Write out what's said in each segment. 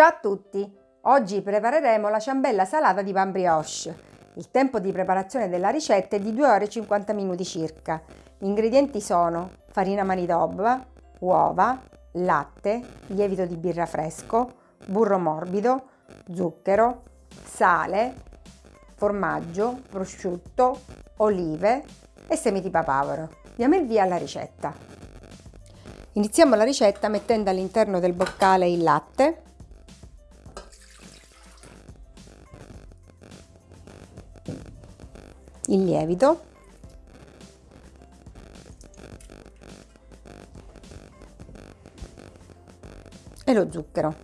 Ciao a tutti! Oggi prepareremo la ciambella salata di pan brioche. Il tempo di preparazione della ricetta è di 2 ore e 50 minuti circa. Gli ingredienti sono farina manitoba, uova, latte, lievito di birra fresco, burro morbido, zucchero, sale, formaggio, prosciutto, olive e semi di papavero. Diamo il via alla ricetta. Iniziamo la ricetta mettendo all'interno del boccale il latte il lievito e lo zucchero.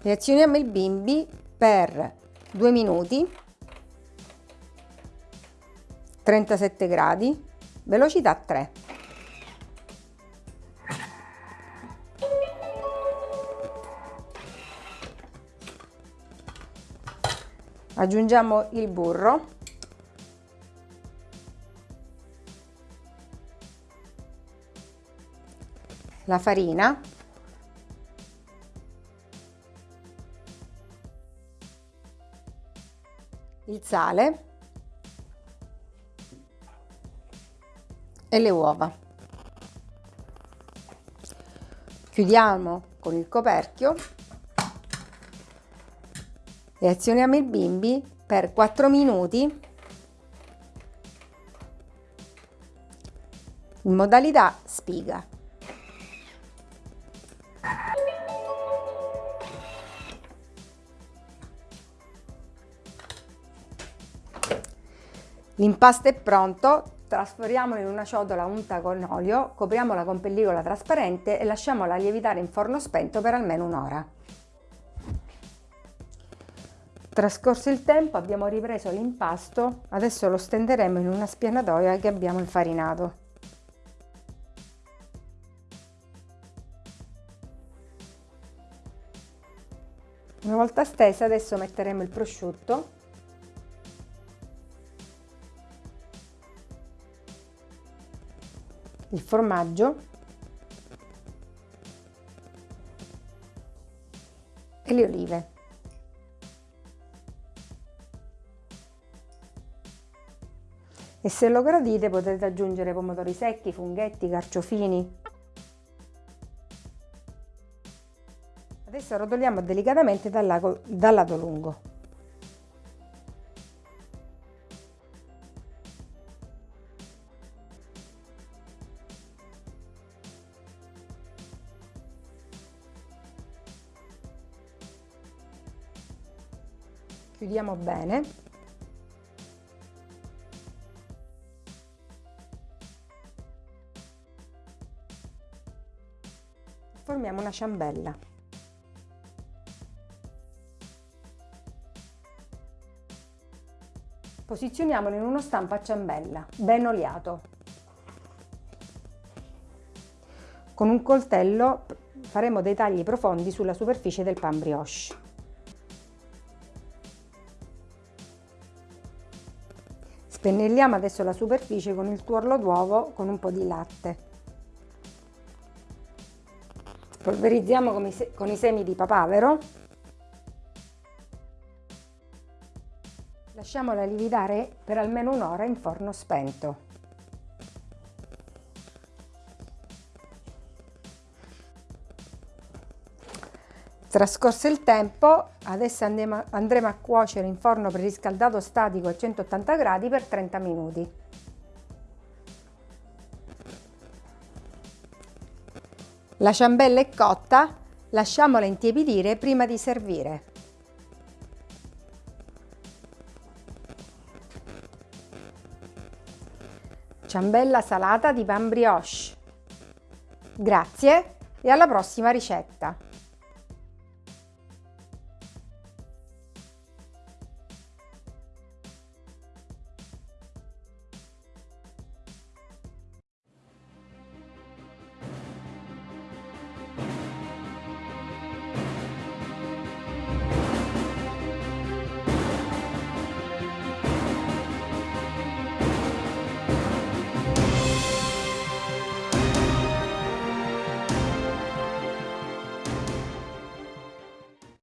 Reazioniamo il bimbi per 2 minuti 37 gradi velocità 3 aggiungiamo il burro. La farina. Il sale. E le uova. Chiudiamo con il coperchio e azioniamo il bimbi per 4 minuti in modalità spiga. L'impasto è pronto, trasferiamolo in una ciotola unta con olio, copriamola con pellicola trasparente e lasciamola lievitare in forno spento per almeno un'ora. Trascorso il tempo abbiamo ripreso l'impasto, adesso lo stenderemo in una spianatoia che abbiamo infarinato. Una volta stesa adesso metteremo il prosciutto il formaggio e le olive. E se lo gradite potete aggiungere pomodori secchi, funghetti, carciofini. Adesso rotoliamo delicatamente dal lato, dal lato lungo. Chiudiamo bene formiamo una ciambella. Posizioniamolo in uno stampo a ciambella, ben oliato. Con un coltello faremo dei tagli profondi sulla superficie del pan brioche. Spennelliamo adesso la superficie con il tuorlo d'uovo con un po' di latte. Polverizziamo con i, con i semi di papavero. Lasciamola lievitare per almeno un'ora in forno spento. Trascorso il tempo, adesso andremo, andremo a cuocere in forno preriscaldato statico a 180 gradi per 30 minuti. La ciambella è cotta, lasciamola intiepidire prima di servire. Ciambella salata di pan brioche. Grazie e alla prossima ricetta!